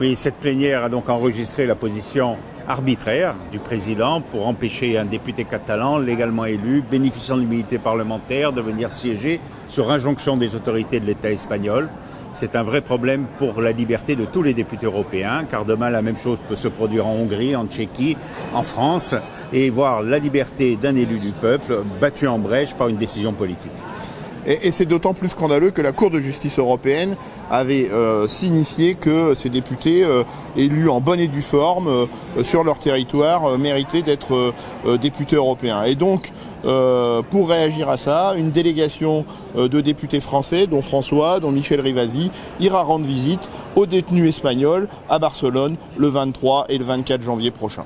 Oui, cette plénière a donc enregistré la position arbitraire du président pour empêcher un député catalan légalement élu, bénéficiant de l'immunité parlementaire, de venir siéger sur injonction des autorités de l'État espagnol. C'est un vrai problème pour la liberté de tous les députés européens, car demain la même chose peut se produire en Hongrie, en Tchéquie, en France, et voir la liberté d'un élu du peuple battue en brèche par une décision politique. Et, c'est d'autant plus scandaleux que la Cour de justice européenne avait euh, signifié que ces députés euh, élus en bonne et due forme euh, sur leur territoire méritaient d'être députés européens. Et donc, pour réagir à ça, une délégation de députés français, dont François, dont Michel Rivasi, ira rendre visite aux détenus espagnols à Barcelone le 23 et le 24 janvier prochain.